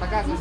Показывай.